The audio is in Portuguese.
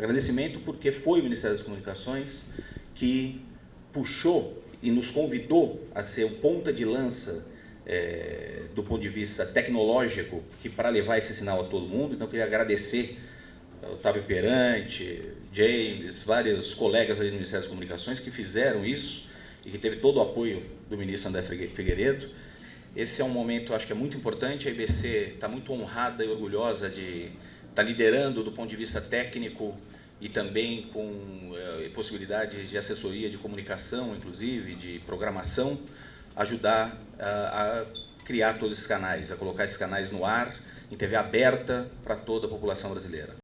Agradecimento porque foi o Ministério das Comunicações que puxou e nos convidou a ser o ponta de lança é, do ponto de vista tecnológico que para levar esse sinal a todo mundo. Então, queria agradecer ao Otávio Perante, James, vários colegas ali do Ministério das Comunicações que fizeram isso e que teve todo o apoio do ministro André Figueiredo. Esse é um momento, acho que é muito importante, a IBC está muito honrada e orgulhosa de estar tá liderando do ponto de vista técnico e também com eh, possibilidades de assessoria de comunicação, inclusive, de programação, ajudar a, a criar todos esses canais, a colocar esses canais no ar, em TV aberta para toda a população brasileira.